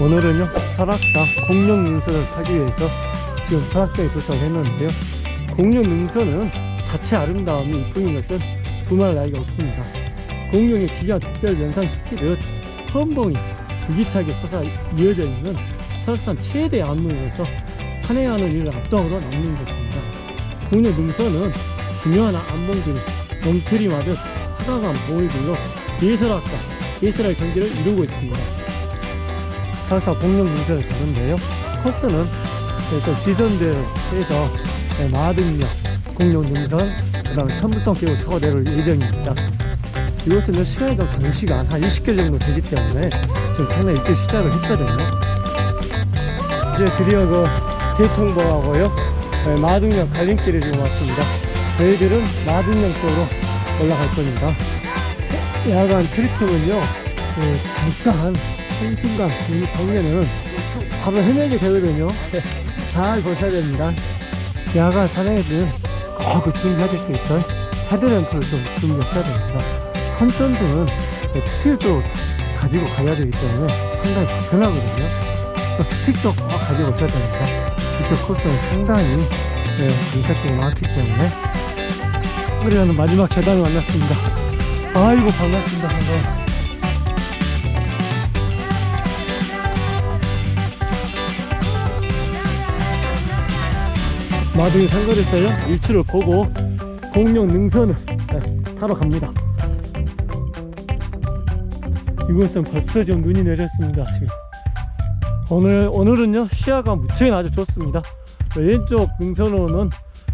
오늘은요 설악산 공룡 능선을 타기 위해서 지금 설악산에 도착했는데요. 공룡 능선은 자체 아름다움이 이뿐인 것은 두말 나이가 없습니다. 공룡의 기가 특별 연상시키듯 선봉이 줄기차게 솟아 이어져 있는 설악산 최대 안무에서 산행하는 일을 압도적으로 남는 것입니다. 공룡 능선은 중요한 안봉들이 멍트림하듯 화강한 봉우리들로 예설학과 예설할 경기를 이루고 있습니다. 설사 공룡 능선을 가는데요. 코스는 또 기선대에서 마등역 공룡 능선 그 다음에 천불동 계곡 내려올 예정입니다 이곳은 시간이 좀 장시간 한 20km 정도 되기 때문에 좀 상당히 일찍 시작을 했거든요. 이제 드디어 그 대청봉하고요. 네, 마등역 갈림길에 지금 왔습니다. 저희들은 마등역 쪽으로 올라갈 겁니다. 야간 트리핑은요 그 잠깐 한순간 이 경계는 바로 헤매게 되거든요. 잘 보셔야 됩니다. 야간 산행에는 꼭그 준비하실 수 있던 헤드램프를 좀 준비하셔야 됩니다 선전등은 스틱도 가지고 가야 되기 때문에 상당히 불편하거든요. 또 스틱도 꼭 가지고 오셔야 됩니다 이쪽 코스는 상당히 네, 인착들이 많기 때문에. 우리는 마지막 계단을 만났습니다. 아이고 반갑습니다. 반가워. 마등이 상거했어요 일출을 보고 공룡 능선을 네, 타러 갑니다 이곳은 벌써 좀 눈이 내렸습니다 지금. 오늘 오늘은요 시야가 무척 아주 좋습니다. 왼쪽 능선으로는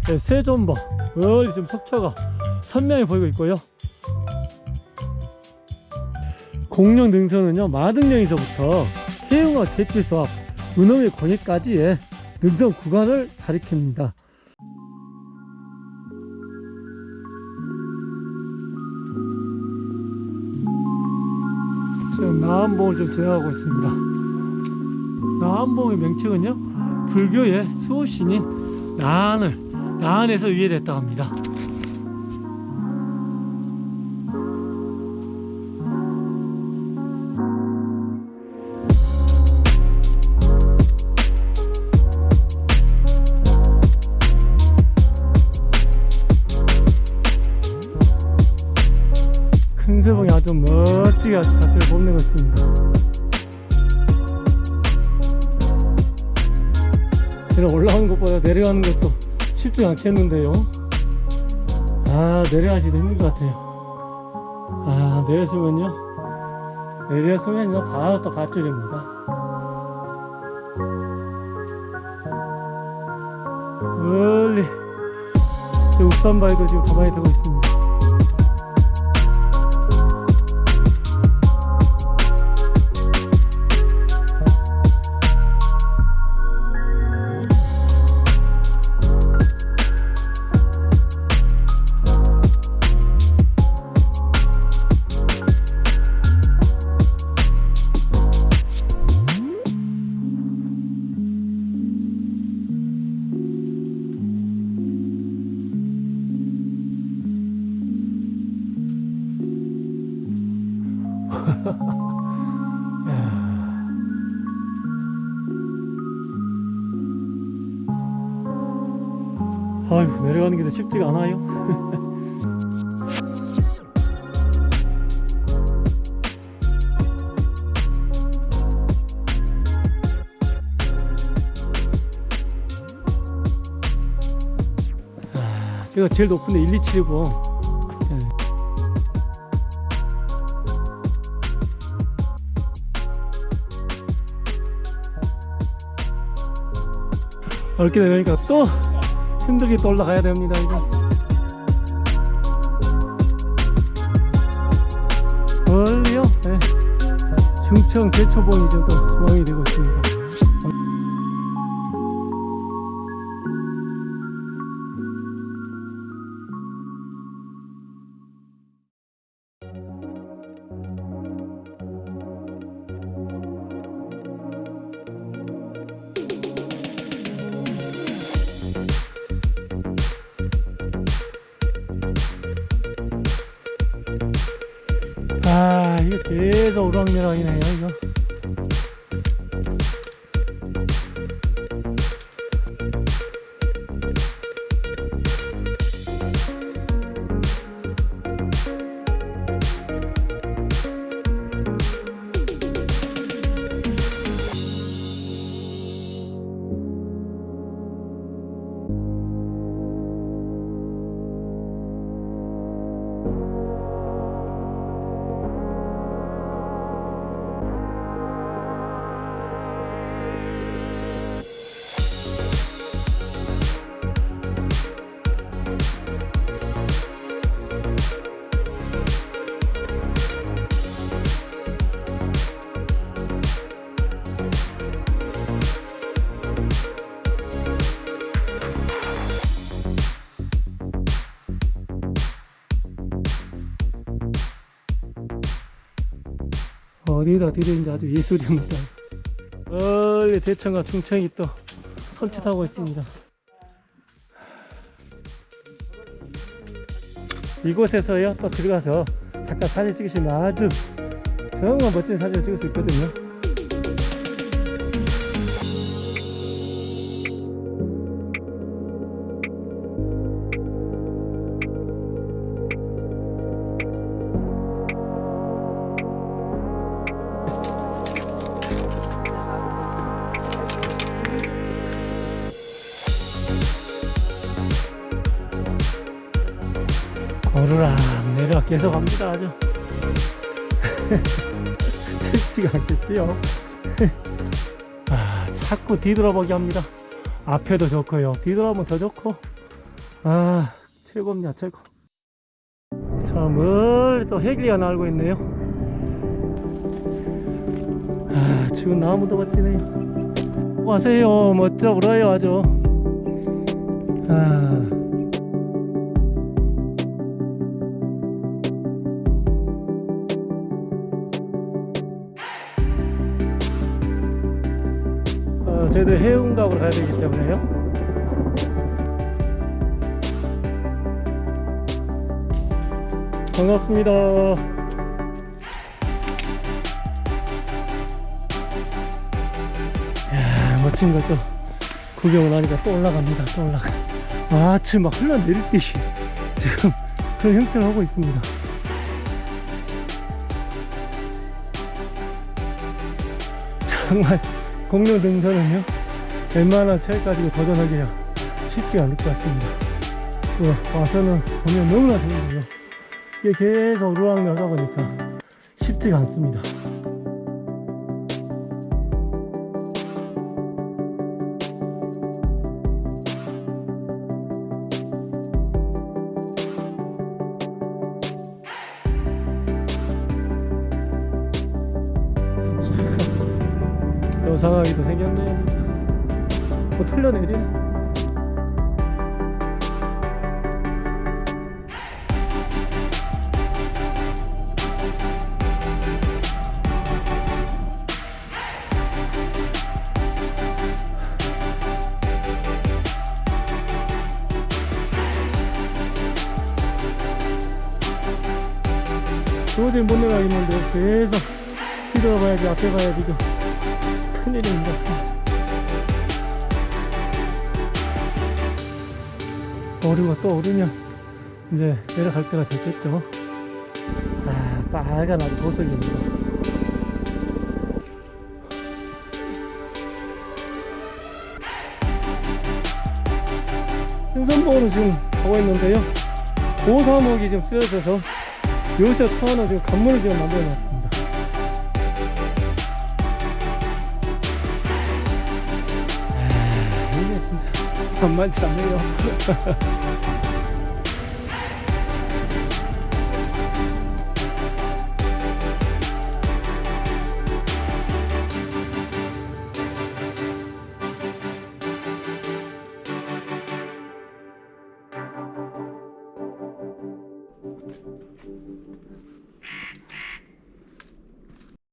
네, 세존버 멀리 지금 속초가 선명히 보이고 있고요. 공룡 능선은요 마등령에서부터 해웅과 대피소 앞 은엄의 권위까지의 능선 구간을 가리킵니다 지금 나한봉을 좀 지나가고 있습니다. 나한봉의 명칭은요? 불교의 수호신인 나한을 나한에서 유래됐다고 합니다 멋지게 아주 자태를 뽐내고 있습니다. 제가 올라오는 것보다 내려가는 것도 쉽지 않겠는데요. 아 내려가시도 힘든 것 같아요. 아 내렸으면요. 내렸으면요. 바로 또 밧줄입니다. 멀리. 저 읍산바위도 지금 가만히 되고 있습니다 아휴 내려가는 게더 쉽지가 않아요? 아, 제가 제일 높은데 1270이 렇게 되니까 또 힘들게 또 올라가야 됩니다 이거. 멀리요? 네. 중청 대초봉이 지금 또 조망이 되고 있습니다 우락내락이네요 어디다 들이는지 아주 예술입니다. 멀리 대천과 충청이 또 선취하고 있습니다. 이곳에서요 또 들어가서 잠깐 사진 찍으시면 아주 정말 멋진 사진을 찍을 수 있거든요 내리락 계속 갑니다 아주. 쉽지가 않겠지요? 아 자꾸 뒤돌아보기 합니다. 앞에도 좋고요 뒤돌아보면 더 좋고. 아 최고입니다 최고. 저 멀리 또 해길이가 날고 있네요. 아 지금 나무도 멋지네요. 와세요. 멋져 불어요 아주. 아 저희들 해운각으로 가야 되기 때문에요. 반갑습니다. 이야, 멋진 것도 구경을 하니까 또 올라갑니다. 또 올라가. 아, 지금 막 흘러내리듯이 지금 그런 형태를 하고 있습니다. 정말 공룡 등산은요 웬만한 체력 가지고 도전하기가 쉽지 않을 것 같습니다. 어, 와서는 보면 너무나 좋은데요. 이게 계속 루랑내하다 보니까 쉽지가 않습니다 요상하게도 생겼네요 진짜 뭐 털려내리네 도저히 못 내려가겠는데 계속 뒤돌아봐야지 앞에 가야지 이거 큰일입니다. 오류가 또 오르면 이제 내려갈 때가 됐겠죠. 아, 빨간 아주 보석입니다. 생선보호는 지금 하고 있는데요. 고사목이 지금 쓰여져서 여기서 터는 지금 간문을 지금 만들어 놨습니다. 만만치 않네요.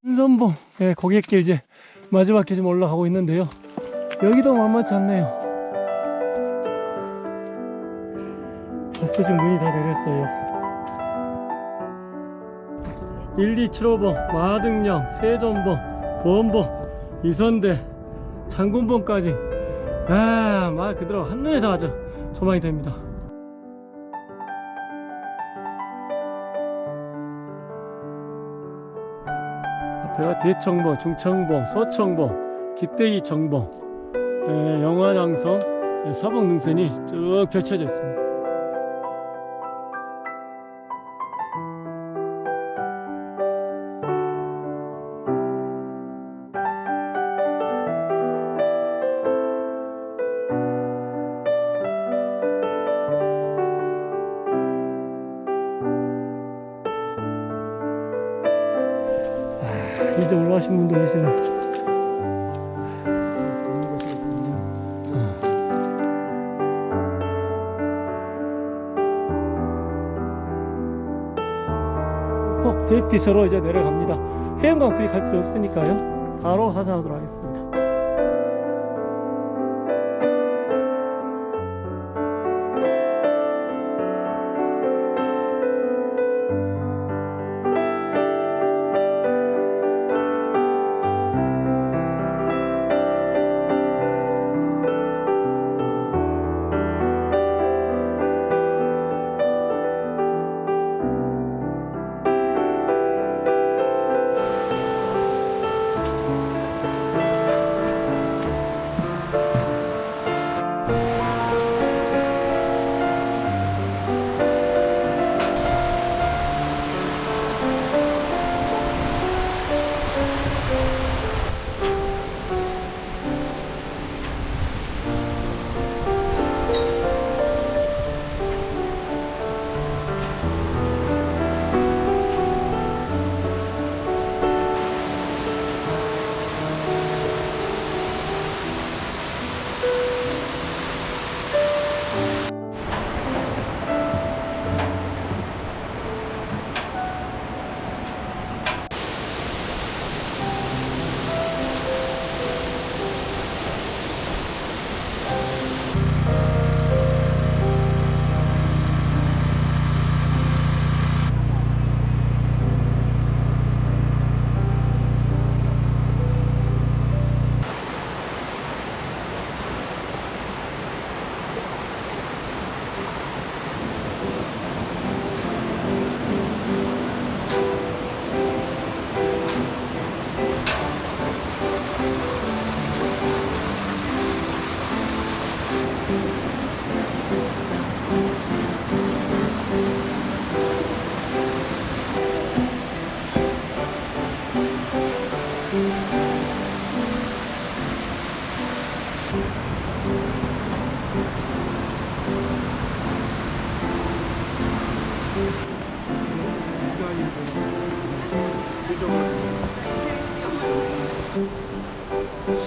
신선봉 예, 고객길 이제 마지막 길좀 올라가고 있는데요. 여기도 만만치 않네요. 벌써 지금 문이 다 내렸어요. 1275번, 마등령, 세전봉, 보원봉, 이선대, 장군봉까지 아, 말 그대로 한눈에 다 아주 조망이 됩니다. 앞에가 대청봉, 중청봉, 서청봉, 기대기 정봉, 예, 영화장성, 예, 사봉 능선이 쭉 펼쳐져 있습니다. 이제 올라가신 분도 계시네. 폭 대피소로 이제 내려갑니다. 해안강 굳이 갈 필요 없으니까요. 바로 하산하도록 하겠습니다.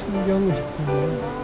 신경을 싶으면